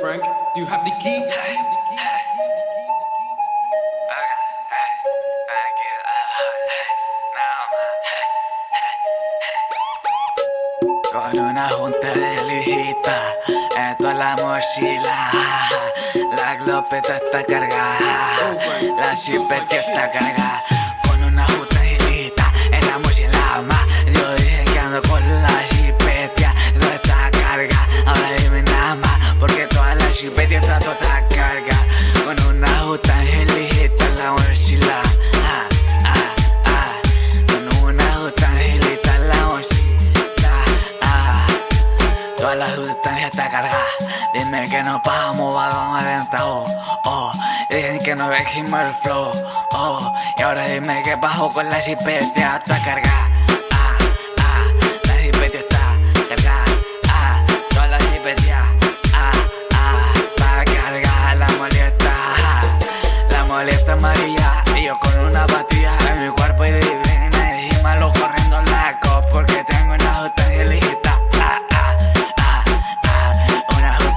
Frank, do you have the key? Con una junta de lijita, esto es la mochila. La glopeta está cargada, la chipeta está cargada. Está toda carga. Con una junta de lijita, en la mochila. Ah, ah, ah. Con una junta de lijita, en la mochila. Ah, toda la sustancia está cargada. Dime que nos bajamos, vagón adentro. Oh, y dicen que no dejimos el flow. Oh, y ahora dime que bajo con la chipeta está cargada. Ah, ah, la chipeta está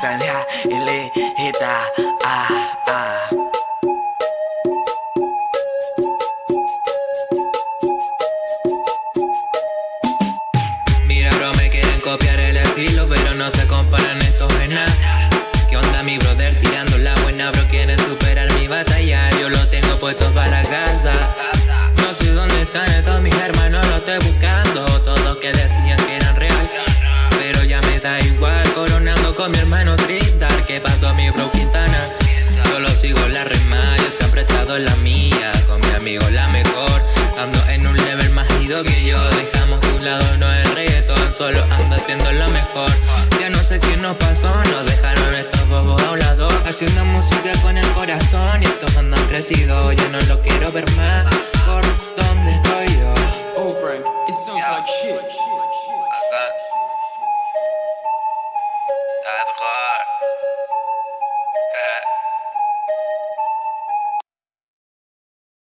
sustancia ilícita. Ah, ah, una. Mira, bro, me quieren copiar el con mi hermano Tristar. ¿Qué pasó, mi bro Quintana? Yo lo sigo la rema, yo siempre he estado en la mía. Con mi amigo la mejor, ando en un level más ido que yo. Dejamos de un lado, no el reggaetón, solo ando haciendo lo mejor. Ya no sé qué nos pasó, nos dejaron estos bobos a un lado. Haciendo música con el corazón y estos andan crecidos. Yo no lo quiero ver más, por that